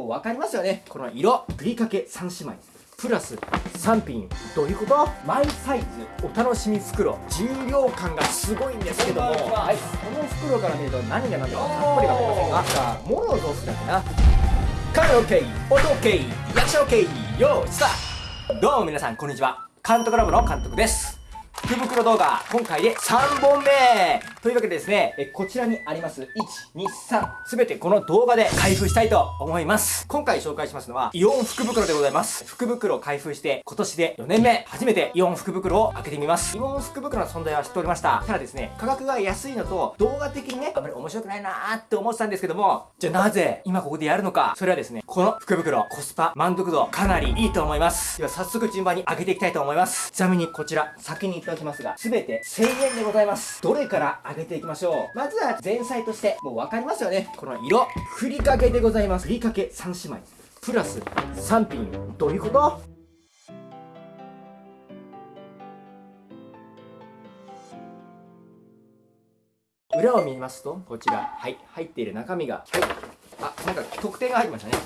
もう分かりますよね。この色ふりかけ3姉妹。プラス3品。どういうこと？マイサイズ。お楽しみ袋。重量感がすごいんですけども。はい。この袋から見ると何が何だかさっぱり分かりませんがさあモロゾフだけなカメラ OK 音 OK 役者 OK よーいスタート。どうも皆さんこんにちは。監督ラボの監督です福袋動画、今回で3本目というわけでですね、えこちらにあります、1、2、3、すべてこの動画で開封したいと思います。今回紹介しますのは、イオン福袋でございます。福袋を開封して、今年で4年目、初めてイオン福袋を開けてみます。イオン福袋の存在は知っておりました。ただですね、価格が安いのと、動画的にね、あんまり面白くないなーって思ってたんですけども、じゃあなぜ、今ここでやるのか、それはですね、この福袋、コスパ、満足度、かなりいいと思います。では早速順番に開けていきたいと思います。ちなみにこちら、先に言っておきますが、すべて1000円でございます。どれから上げていきましょう？まずは前菜として、もう分かりますよね。この色。ふりかけでございます。ふりかけ3姉妹。プラス3品。どういうこと？裏を見ますと、こちら、はい、入っている中身が、はい、あ、なんか特典が入りましたね。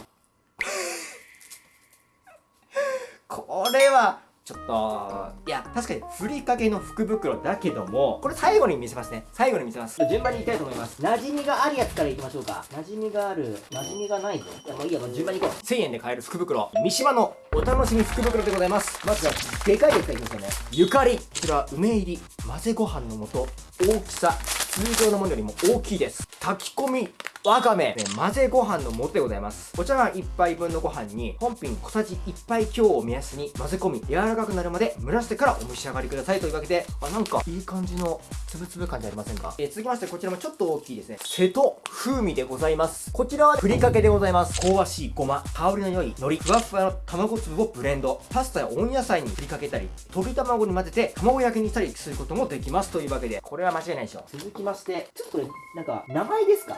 これは、ちょっと、いや、確かにふりかけの福袋だけども、これ最後に見せますね。最後に見せます。順番にいきたいと思います。馴染みがあるやつからいきましょうか。馴染みがある。馴染みがないぞ。いや、もういいや、もう順番にいこう。1000円で買える福袋。三島のお楽しみ福袋でございます。まずは、でかいやつからいきますよね。ゆかり。こちら、梅入り。混ぜご飯の素。大きさ。通常のものよりも大きいです。炊き込みわかめ、ね、混ぜご飯の素でございます。こちらが1杯分のご飯に、本品小さじ1杯強を目安に混ぜ込み、柔らかくなるまで蒸らしてからお召し上がりくださいというわけで、あ、なんかいい感じのつぶつぶ感じありませんか？えー、続きまして、こちらもちょっと大きいですね。瀬戸風味でございます。こちらはふりかけでございます。香ばしいごま、香りの良い海苔、ふわふわの卵粒をブレンド、パスタや温野菜に振りかけたり、溶き卵に混ぜて卵焼きにしたりすることもできますというわけで、これは間違いないでしょ。続きまして、ちょっとこれ、なんか、名前ですか？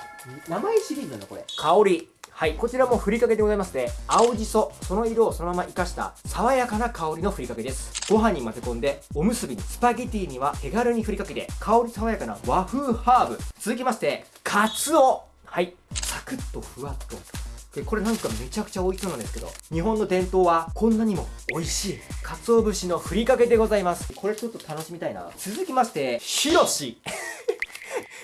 名前シリーズなのこれ。香り。はい、こちらもふりかけでございまして、青じそ、その色をそのまま活かした爽やかな香りのふりかけです。ご飯に混ぜ込んで、おむすびにスパゲティには手軽にふりかけて、香り爽やかな和風ハーブ。続きまして、カツオ。はい、サクッとふわっと。で、これなんかめちゃくちゃ美味しそうなんですけど、日本の伝統はこんなにも美味しい。鰹節のふりかけでございます。これちょっと楽しみたいな。続きまして、ひろし。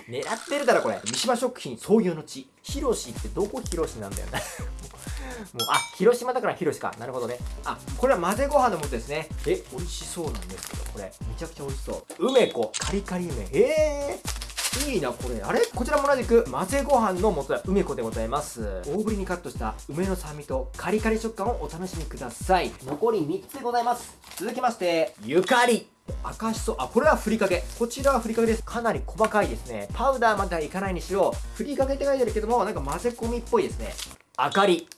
狙ってるだろこれ。三島食品創業の地。広しってどこ広しなんだよね。もうあ広島だから広しか。なるほどね。あこれは混ぜご飯の素ですね。え美味しそうなんですけどこれ。めちゃくちゃ美味しそう。梅子。カリカリ梅。えーいいな、これ。あれ？こちらも同じく、混ぜご飯の素。は梅子でございます。大ぶりにカットした梅の酸味とカリカリ食感をお楽しみください。残り3つでございます。続きまして、ゆかり。赤しそ、あ、これはふりかけ。こちらはふりかけです。かなり細かいですね。パウダーまではいかないにしよう、ふりかけって書いてあるけども、なんか混ぜ込みっぽいですね。あかり。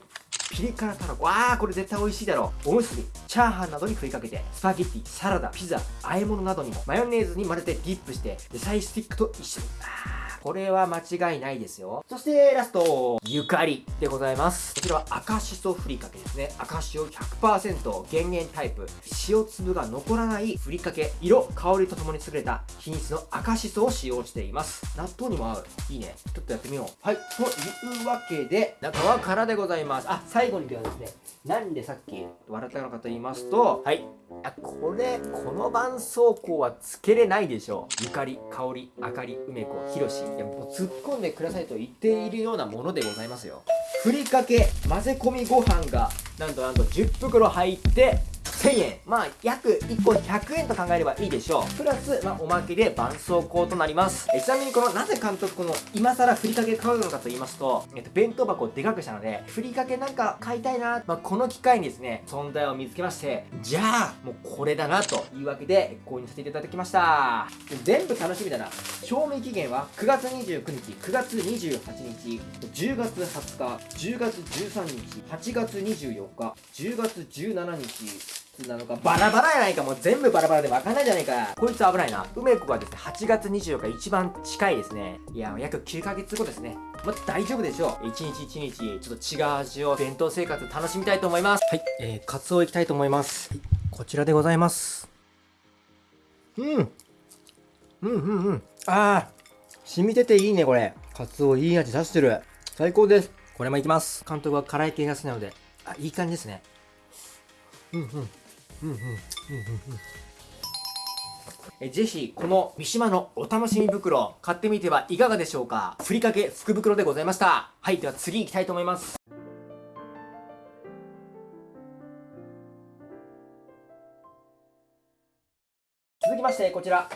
ピリ辛たらこ。わあ、これ絶対美味しいだろう。おむすび、チャーハンなどにふりかけて、スパゲッティ、サラダ、ピザ、和え物などにも、マヨネーズに混ぜてディップして、野菜スティックと一緒に。これは間違いないですよ。そしてラスト、ゆかりでございます。こちらは赤しそふりかけですね。赤塩100%減塩タイプ。塩粒が残らないふりかけ。色、香りとともに優れた品質の赤しそを使用しています。納豆にも合う。いいね。ちょっとやってみよう。はい。というわけで、中は空でございます。あ、最後にではですね、なんでさっき笑ったのかと言いますと、はい。あ、これ、この絆創膏はつけれないでしょう。ゆかり、香り、あかり、梅子、ひろし。いやもう突っ込んでくださいと言っているようなものでございますよふりかけ混ぜ込みご飯がなんとなんと10袋入って1000円。まあ約1個100円と考えればいいでしょう。プラス、まあ、おまけで絆創膏となります。えちなみにこのなぜ監督この今更ふりかけ買うのかと言いますと、えっと、弁当箱をでかくしたのでふりかけなんか買いたいな、まあ、この機会にですね存在を見つけましてじゃあもうこれだなというわけで購入させていただきました。全部楽しみだな。賞味期限は9月29日9月28日10月20日10月13日8月24日10月17日なのかバラバラやないかもう全部バラバラで分かんないじゃないか。こいつ危ないな。梅子がですね8月24日一番近いですね。いや約9ヶ月後ですね。まあ、大丈夫でしょう。一日一日ちょっと違う味を弁当生活楽しみたいと思います。はいえー、カツオいきたいと思います、はい、こちらでございます。うん。うんうんうん。ああ染みてていいねこれ。カツオいい味出してる。最高です。これもいきます。監督は辛い系が好きなので。あいい感じですね。うんうんうんうんえぜひこの三島のお楽しみ袋買ってみてはいかがでしょうか？ふりかけ福袋でございました。はいでは次行きたいと思います。続きましてこちら。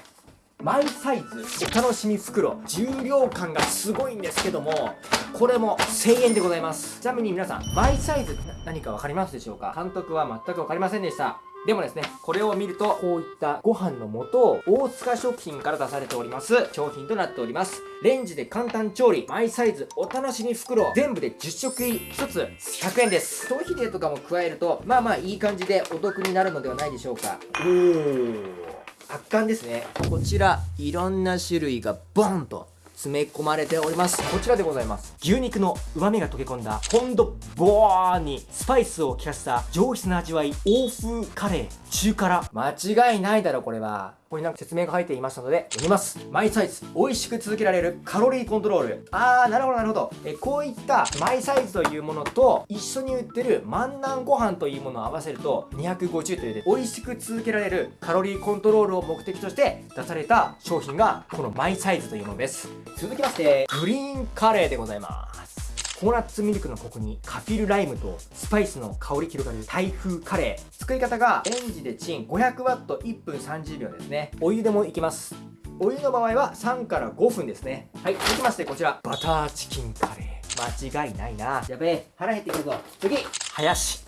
マイサイズ。お楽しみ袋。重量感がすごいんですけどもこれも1000円でございます。ちなみに皆さんマイサイズって何か分かりますでしょうか？監督は全く分かりませんでした。でもですね、これを見ると、こういったご飯の素を大塚食品から出されております商品となっております。レンジで簡単調理、マイサイズお楽しみ袋、全部で10食入り、1つ100円です。消費税とかも加えると、まあまあいい感じでお得になるのではないでしょうか。おー。圧巻ですね。こちら、いろんな種類がボンと詰め込まれております。こちらでございます。牛肉の旨味が溶け込んだポンドボーにスパイスを効かせた上質な味わい欧風カレー。中辛。間違いないだろこれは。ここになんか説明が入っていましたので読みます。マイサイズ。美味しく続けられる。カロリーコントロール。あーなるほどなるほど。えこういったマイサイズというものと一緒に売ってる万南ご飯というものを合わせると250というで美味しく続けられるカロリーコントロールを目的として出された商品がこのマイサイズというものです。続きましてグリーンカレーでございます。ココナッツミルクのコクにカフィルライムとスパイスの香り広がる台風カレー。作り方がレンジでチン 500W1 分30秒ですね。お湯でもいきます。お湯の場合は3から5分ですね。はい続きましてこちら。バターチキンカレー。間違いないな。やべえ腹減ってくるぞ。次。林。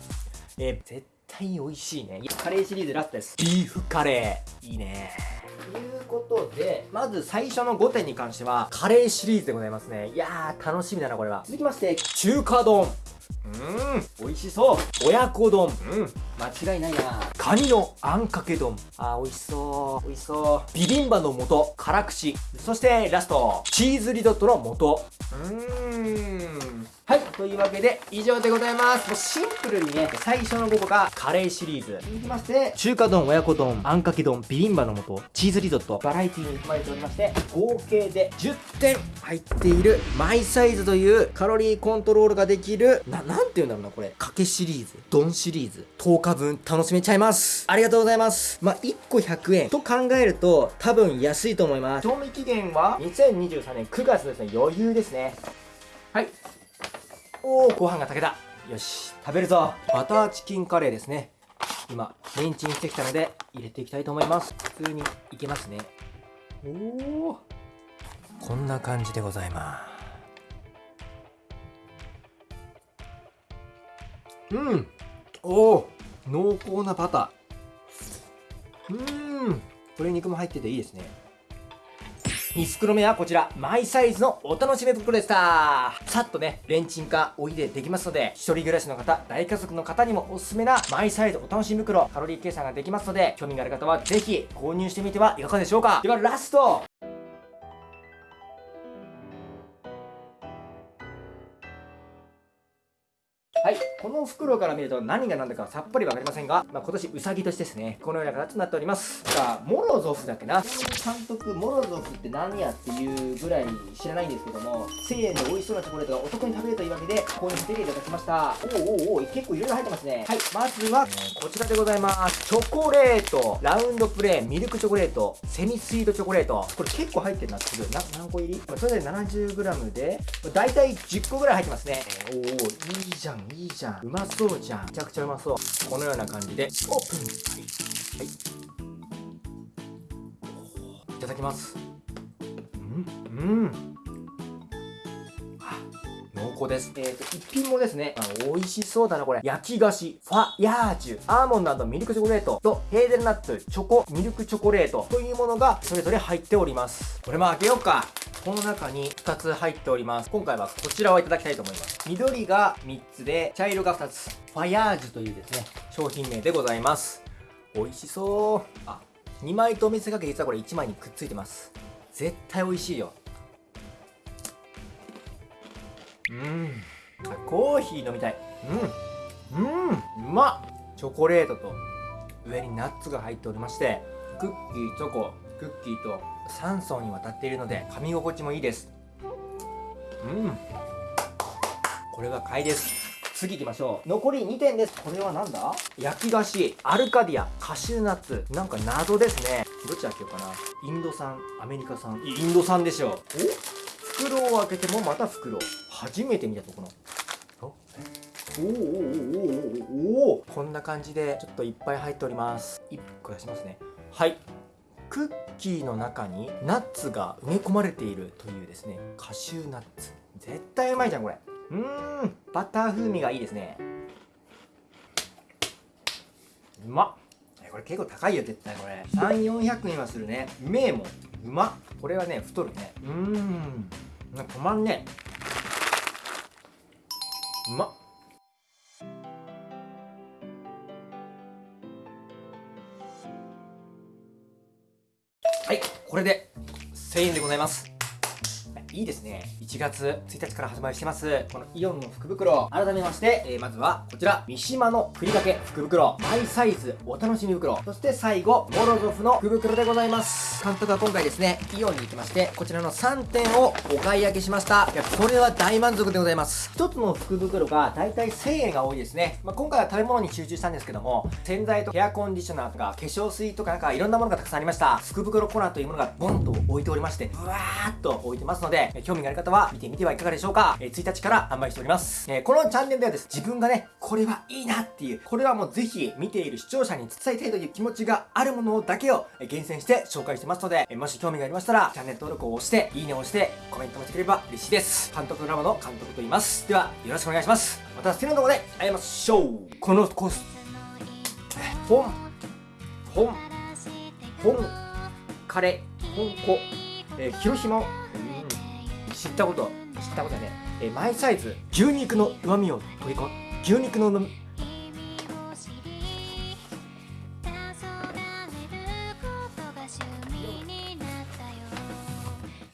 えー、絶対に美味しいねカレーシリーズラストですビーフカレーいいねということで、まず最初の5点に関しては、カレーシリーズでございますね。いやー、楽しみだな、これは。続きまして、中華丼。うん、美味しそう。親子丼。うん、間違いないな。カニのあんかけ丼。あー、美味しそう。美味しそう。ビビンバの素、辛口。そしてラスト、チーズリゾットの素。うーん。というわけで以上でございます。もうシンプルにね、最初の5個がカレーシリーズ。続きまして、中華丼、親子丼、あんかけ丼、ビビンバの素、チーズリゾット、バラエティに含まれておりまして、合計で10点入っているマイサイズというカロリーコントロールができる、な、なんて言うんだろうな、これ。かけシリーズ、丼シリーズ、10日分楽しめちゃいます。ありがとうございます。まあ、1個100円と考えると、多分安いと思います。賞味期限は2023年9月ですね。余裕ですね。はい。おおご飯が炊けたよし食べるぞ。バターチキンカレーですね。今レンチンしてきたので入れていきたいと思います。普通にいけますね。おおこんな感じでございます。うん。おお濃厚なバター。うん。鶏肉も入ってていいですね。2袋目はこちら、マイサイズのお楽しみ袋でした。さっとね、レンチンかおいでできますので、一人暮らしの方、大家族の方にもおすすめなマイサイズお楽しみ袋、カロリー計算ができますので、興味がある方はぜひ購入してみてはいかがでしょうか。ではラストはい。この袋から見ると何が何だかさっぱりわかりませんが、まあ、今年うさぎ年ですね。このような形となっております。さあ、モロゾフだっけな。監督、モロゾフって何やっていうぐらい知らないんですけども、1000円で美味しそうなチョコレートがお得に食べれるというわけで、購入していただきました。おおおお結構いろいろ入ってますね。はい。まずは、こちらでございます。チョコレート、ラウンドプレー、ミルクチョコレート、セミスイートチョコレート。これ結構入ってるな、すぐ。な、何個入り？それで 70g で、だいたい10個ぐらい入ってますね。おおいいじゃん、いいいじゃん。うまそうじゃん。めちゃくちゃうまそう。このような感じで。オープン。はい、い、ただきます。うん。うん。濃厚です。えっ、ー、と、一品もですね、あの、美味しそうだな、これ。焼き菓子、ファヤージュ、アーモンドミルクチョコレート。と、ヘーゼルナッツ、チョコ、ミルクチョコレート。というものが、それぞれ入っております。これも開けようか。この中に2つ入っております。今回はこちらをいただきたいと思います。緑が3つで、茶色が2つ。ファヤージュというですね、商品名でございます。美味しそう。あ、2枚と見せかけ実はこれ1枚にくっついてます。絶対美味しいよ。うん。コーヒー飲みたい。うん。うん。うまっチョコレートと上にナッツが入っておりまして、クッキー、チョコ、クッキーと3層にわたっているので噛み心地もいいです。うん。これは買いです。次行きましょう。残り2点です。これは何だ？焼き菓子。アルカディア。カシューナッツ。なんか謎ですね。どっち開けようかな。インド産。アメリカ産。インド産でしょう。お？袋を開けてもまた袋。初めて見たとこの。お？おおおおおこんな感じでちょっといっぱい入っております。1個出しますね。はい。クッキーの中にナッツが埋め込まれているというですねカシューナッツ。絶対うまいじゃんこれ。うーん。バター風味がいいですね。うまっ。これ結構高いよ絶対これ。3400円はするね。うめえも。んうまっ。これはね太るね。うーん。止まんねうまっ。これで1000円でございます。いいですね。1月1日から発売してます。このイオンの福袋。改めまして、えー、まずはこちら。三島のふりかけ福袋。マイサイズお楽しみ袋。そして最後モロゾフの福袋でございます。監督は今回ですねイオンに行きましてこちらの3点をお買い上げしました。いやこれは大満足でございます。1つの福袋がだいたい1000円が多いですね、まあ、今回は食べ物に集中したんですけども洗剤とヘアコンディショナーとか化粧水とかなんかいろんなものがたくさんありました。福袋コーナーというものがボンと置いておりましてブワーっと置いてますので興味がある方は見てみてはいかがでしょうか、え、1日から販売しております、え、このチャンネルではです。自分がねこれはいいなっていうこれはもうぜひ見ている視聴者に伝えたいという気持ちがあるものだけを厳選して紹介してますので、もし興味がありましたらチャンネル登録を押していいねを押してコメントもしてくれれば嬉しいです。監督ドラボの監督と言います。ではよろしくお願いします。また次の動画で会いましょう。このコース。本。本。本。カレ本子、えー、広島。知ったこと？知ったことね、えー、マイサイズ牛肉の旨味を取り込む。牛肉の